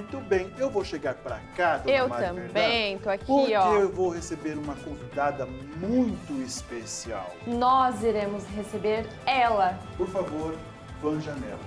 Muito bem, eu vou chegar pra cá, dona Eu Mari também, tô aqui, porque ó. eu vou receber uma convidada muito especial. Nós iremos receber ela. Por favor, Van Janela.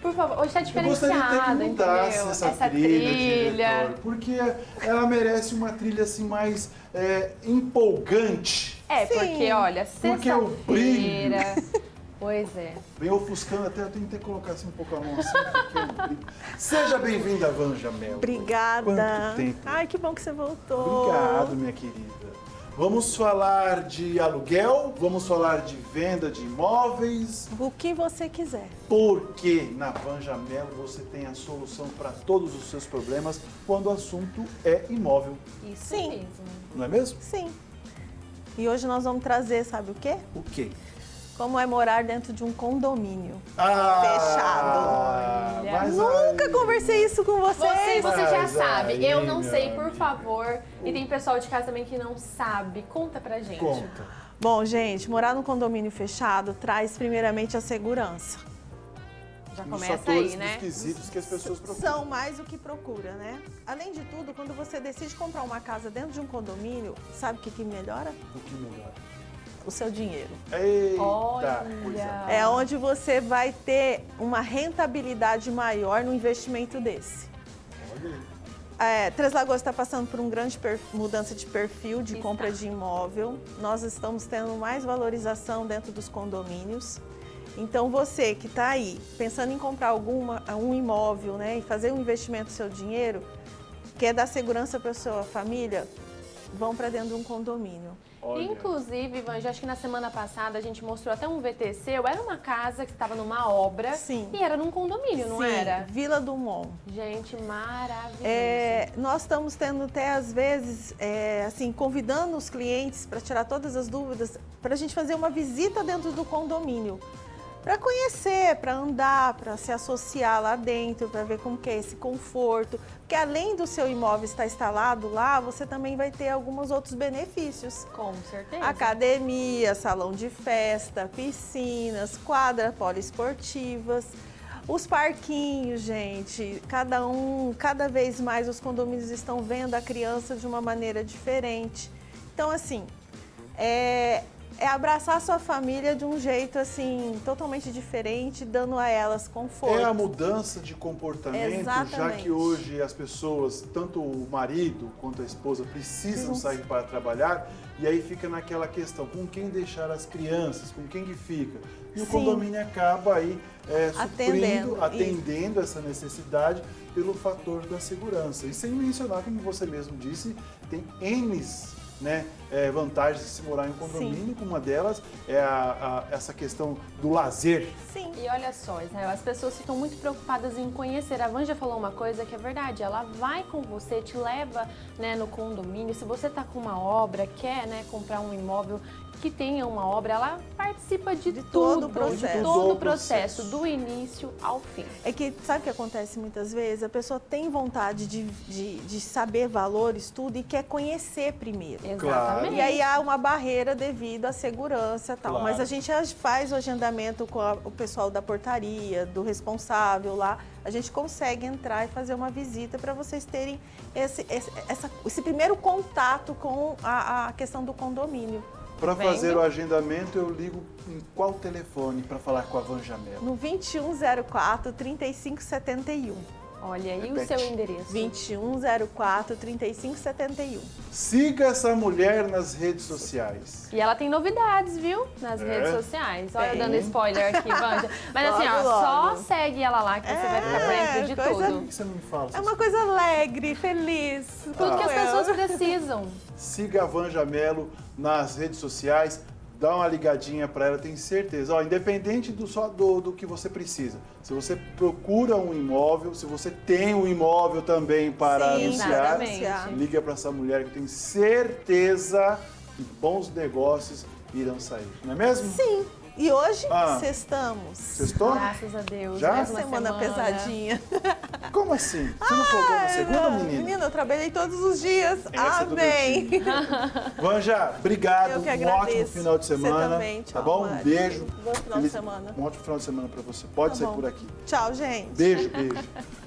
Por favor, hoje tá Eu gostaria que diferenciada, mudasse entendeu? essa, trilha, diretor, porque ela merece uma trilha assim mais é, empolgante. É, Sim. porque olha, Porque o brilho. sexta-feira. Pois é. Vem ofuscando até, eu tenho que colocar assim um pouco a mão assim. Seja bem-vinda, Vanja Mel. Obrigada. Quanto tempo. Ai, que bom que você voltou. Obrigado, minha querida. Vamos falar de aluguel, vamos falar de venda de imóveis, O que você quiser. porque na Vanja Mel você tem a solução para todos os seus problemas quando o assunto é imóvel, Isso Sim. mesmo. não é mesmo? Sim. E hoje nós vamos trazer, sabe o quê? O quê? Como é morar dentro de um condomínio. Ah, Olha. mas Nunca aí- conversei isso com Você, vocês. você já Mas sabe. aí, Eu não sei, por favor. E tem pessoal de casa também que não sabe. Conta pra gente. Conta. Bom, gente, morar num condomínio fechado traz primeiramente a segurança. Já Os começa aí, né? quesitos que as pessoas procuram. São mais o que procura, né? Além de tudo, quando você decide comprar uma casa dentro de um condomínio, sabe o que, que melhora? O que melhor? O seu dinheiro. Eita, Olha. coisa. É onde você vai ter uma rentabilidade maior no investimento desse. Olha aí. É, Três Lagoas está passando por uma grande mudança de perfil de compra de imóvel. Nós estamos tendo mais valorização dentro dos condomínios. Então você que está aí pensando em comprar alguma, um imóvel né, e fazer um investimento do seu dinheiro, quer dar segurança para sua família, vão para dentro de um condomínio. Olha. Inclusive, Ivan, já acho que na semana passada a gente mostrou até um VTC. Era uma casa que estava numa obra. Sim. E era num condomínio, não Sim, era? Vila Dumont. Gente, maravilhoso. É, nós estamos tendo até às vezes, é, assim, convidando os clientes para tirar todas as dúvidas, para a gente fazer uma visita dentro do condomínio, para conhecer, para andar, para se associar lá dentro, para ver como que é esse conforto, porque além do seu imóvel estar instalado lá, você também vai ter alguns outros benefícios. Com certeza. Academia, salão de festa, piscinas, quadras poliesportivas, os parquinhos, gente. Cada um, cada vez mais os condomínios estão vendo a criança de uma maneira diferente. Então, assim, é, é abraçar a sua família de um jeito assim totalmente diferente, dando a elas conforto. É a mudança de comportamento, já Exatamente. que hoje as pessoas, tanto o marido quanto a esposa, precisam Precisam sair para trabalhar, e aí fica naquela questão, com quem deixar as crianças, com quem que fica? E o Sim. condomínio acaba aí é, suprindo, Atendendo, atendendo essa necessidade pelo fator da segurança. E sem mencionar, como você mesmo disse, tem N né, é, vantagens de se morar em um condomínio, como uma delas é a- a- essa questão do lazer. Sim. E olha só, Israel, as pessoas ficam muito preocupadas em conhecer. A Van já falou uma coisa que é verdade. Ela vai com você, te leva né, no condomínio. Se você tá com uma obra, quer né, comprar um imóvel que tenha uma obra, ela participa de, De tudo, todo o de processo. todo Do o processo, processo. do início ao fim. É que sabe o que acontece muitas vezes? A pessoa tem vontade de, de, de saber valores, tudo, e quer conhecer primeiro. Exatamente. E aí há uma barreira devido à segurança e tal. Claro. Mas a gente faz o agendamento com a- o pessoal da portaria, do responsável lá. A gente consegue entrar e fazer uma visita para vocês terem esse, esse, essa- esse primeiro contato com a, a questão do condomínio. Para fazer o agendamento, eu ligo em qual telefone para falar com a Van Jamel? No 2104 3571. Olha, e o seu endereço? 2104 3571. Siga essa mulher nas redes sociais. E ela tem novidades, viu? Nas É? redes sociais. Olha, eu Tem. dando spoiler aqui, Vanja. Mas assim, ó, Logo, só logo. segue ela lá que você vai ficar por dentro de É, coisa- Por tudo. que você não me fala? É uma coisa alegre, feliz. Tudo que as pessoas precisam. Siga a Van Jamelo nas redes sociais, dá uma ligadinha para ela, tenho certeza. Ó, independente do, só do, do que você precisa. Se você procura um imóvel, se você tem um imóvel também para Sim, anunciar, exatamente. liga para essa mulher que tenho certeza que bons negócios irão sair. Não é mesmo? Sim. E hoje, Ah. sextamos. Sextou? Graças a Deus. Já? uma Semana, pesadinha. Como assim? Você não folgou na segunda, Ai, menina? Menina, eu trabalhei todos os dias. Essa Amém. Vanja, obrigado. Eu que um ótimo final de Você semana. também. Tá Tchau, bom? Um Mari. beijo. Bom final de semana. Um ótimo final de semana para você. Pode Tá ser bom. por aqui. Tchau, gente. Beijo, beijo.